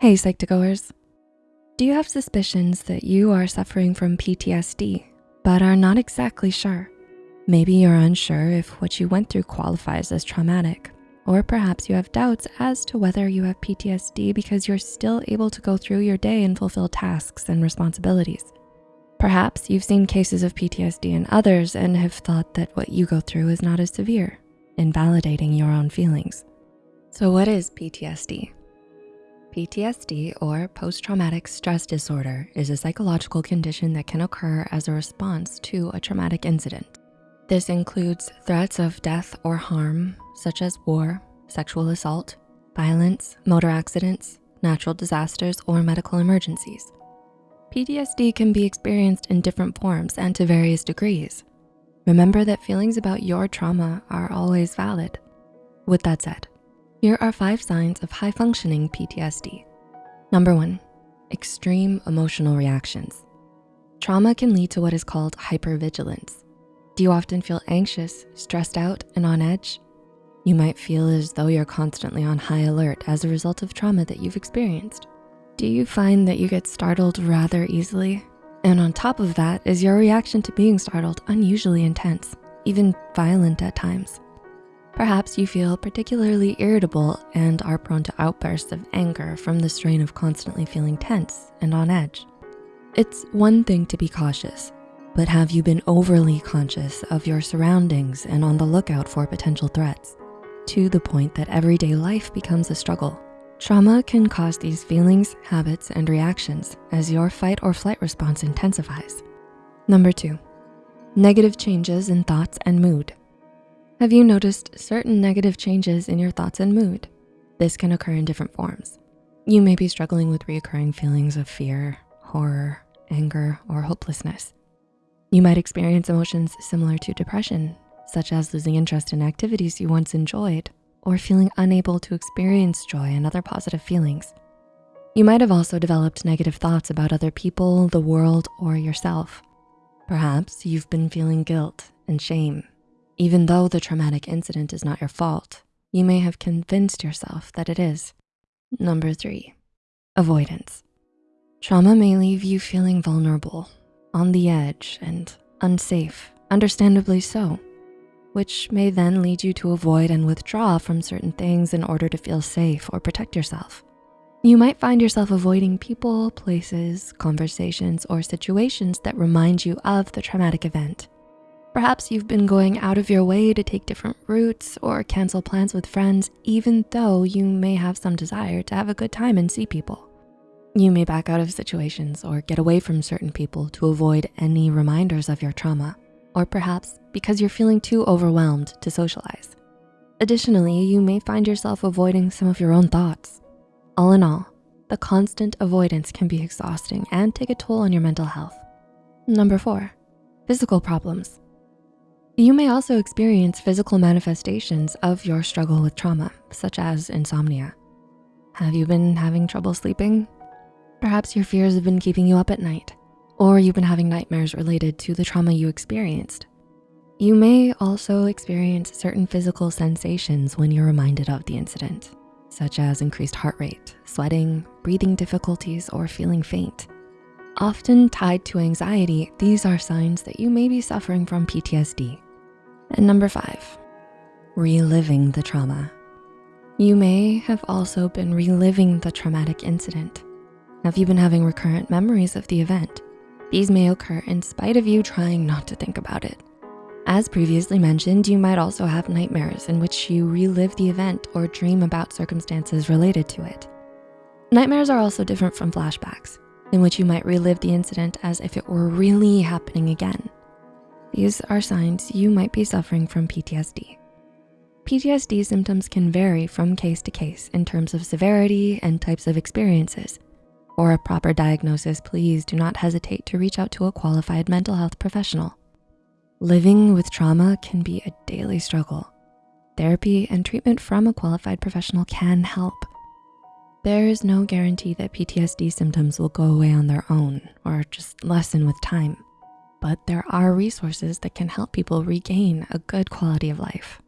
Hey Psych2Goers. Do you have suspicions that you are suffering from PTSD, but are not exactly sure? Maybe you're unsure if what you went through qualifies as traumatic, or perhaps you have doubts as to whether you have PTSD because you're still able to go through your day and fulfill tasks and responsibilities. Perhaps you've seen cases of PTSD in others and have thought that what you go through is not as severe, invalidating your own feelings. So what is PTSD? PTSD or post-traumatic stress disorder is a psychological condition that can occur as a response to a traumatic incident. This includes threats of death or harm, such as war, sexual assault, violence, motor accidents, natural disasters, or medical emergencies. PTSD can be experienced in different forms and to various degrees. Remember that feelings about your trauma are always valid. With that said, here are five signs of high functioning PTSD. Number one, extreme emotional reactions. Trauma can lead to what is called hypervigilance. Do you often feel anxious, stressed out, and on edge? You might feel as though you're constantly on high alert as a result of trauma that you've experienced. Do you find that you get startled rather easily? And on top of that, is your reaction to being startled unusually intense, even violent at times? Perhaps you feel particularly irritable and are prone to outbursts of anger from the strain of constantly feeling tense and on edge. It's one thing to be cautious, but have you been overly conscious of your surroundings and on the lookout for potential threats to the point that everyday life becomes a struggle? Trauma can cause these feelings, habits, and reactions as your fight or flight response intensifies. Number two, negative changes in thoughts and mood. Have you noticed certain negative changes in your thoughts and mood? This can occur in different forms. You may be struggling with reoccurring feelings of fear, horror, anger, or hopelessness. You might experience emotions similar to depression, such as losing interest in activities you once enjoyed or feeling unable to experience joy and other positive feelings. You might have also developed negative thoughts about other people, the world, or yourself. Perhaps you've been feeling guilt and shame. Even though the traumatic incident is not your fault, you may have convinced yourself that it is. Number three, avoidance. Trauma may leave you feeling vulnerable, on the edge, and unsafe, understandably so which may then lead you to avoid and withdraw from certain things in order to feel safe or protect yourself. You might find yourself avoiding people, places, conversations, or situations that remind you of the traumatic event. Perhaps you've been going out of your way to take different routes or cancel plans with friends, even though you may have some desire to have a good time and see people. You may back out of situations or get away from certain people to avoid any reminders of your trauma or perhaps because you're feeling too overwhelmed to socialize. Additionally, you may find yourself avoiding some of your own thoughts. All in all, the constant avoidance can be exhausting and take a toll on your mental health. Number four, physical problems. You may also experience physical manifestations of your struggle with trauma, such as insomnia. Have you been having trouble sleeping? Perhaps your fears have been keeping you up at night or you've been having nightmares related to the trauma you experienced. You may also experience certain physical sensations when you're reminded of the incident, such as increased heart rate, sweating, breathing difficulties, or feeling faint. Often tied to anxiety, these are signs that you may be suffering from PTSD. And number five, reliving the trauma. You may have also been reliving the traumatic incident. Have you been having recurrent memories of the event? These may occur in spite of you trying not to think about it. As previously mentioned, you might also have nightmares in which you relive the event or dream about circumstances related to it. Nightmares are also different from flashbacks, in which you might relive the incident as if it were really happening again. These are signs you might be suffering from PTSD. PTSD symptoms can vary from case to case in terms of severity and types of experiences, for a proper diagnosis, please do not hesitate to reach out to a qualified mental health professional. Living with trauma can be a daily struggle. Therapy and treatment from a qualified professional can help. There is no guarantee that PTSD symptoms will go away on their own or just lessen with time, but there are resources that can help people regain a good quality of life.